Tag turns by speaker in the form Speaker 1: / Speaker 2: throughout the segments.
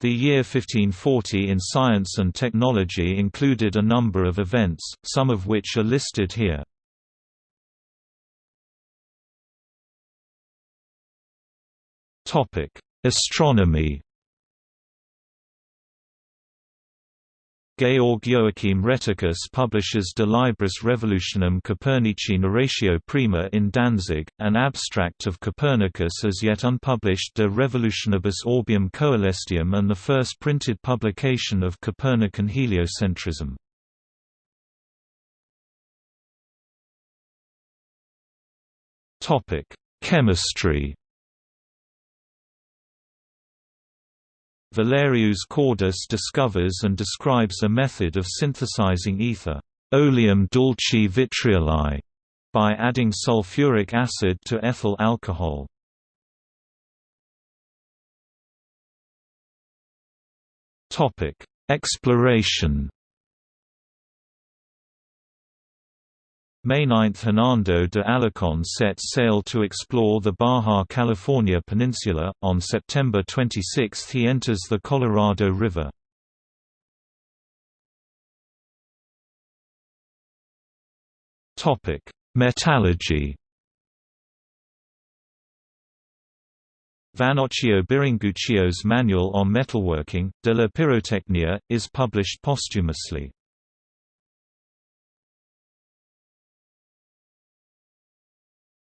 Speaker 1: The year 1540 in science and technology included a number of events, some of which are listed here. Astronomy Georg Joachim Rheticus publishes De Libris Revolutionum Copernici Narratio Prima in Danzig, an abstract of Copernicus as yet unpublished De Revolutionibus Orbium Coelestium and the first printed publication of Copernican heliocentrism. Chemistry Valerius Cordus discovers and describes a method of synthesizing ether, oleum dulci vitrioli, by adding sulfuric acid to ethyl alcohol. Topic: Exploration. May 9 – Hernando de Alarcón set sail to explore the Baja California Peninsula, on September 26 he enters the Colorado River. Metallurgy Vannocchio Biringuccio's Manual on Metalworking, de la Pyrotechnia, is published posthumously.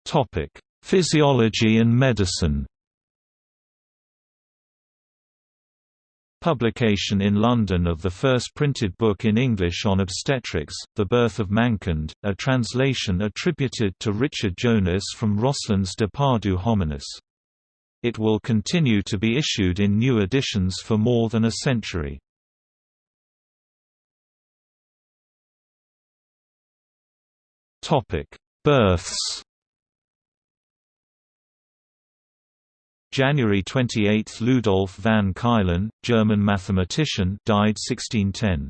Speaker 1: Topic: Physiology and medicine. Publication in London of the first printed book in English on obstetrics, The Birth of Mankind, a translation attributed to Richard Jonas from Rösslin's De Partu Hominis. It will continue to be issued in new editions for more than a century. Births January 28 – Ludolf van Ceulen, German mathematician died 1610.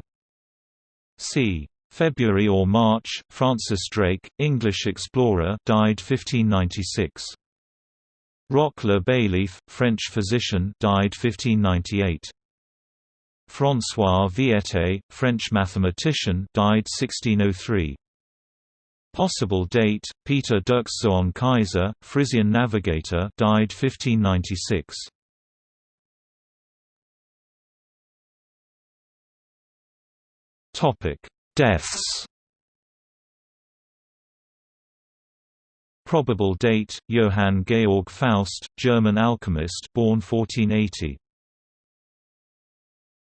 Speaker 1: c. February or March – Francis Drake, English explorer died 1596. Roch le Baillif, French physician died 1598. François Viète, French mathematician died 1603. Possible date: Peter Dirkszoon Keyser, Frisian navigator, died 1596. Topic: Deaths. Probable date: Johann Georg Faust, German alchemist, born 1480.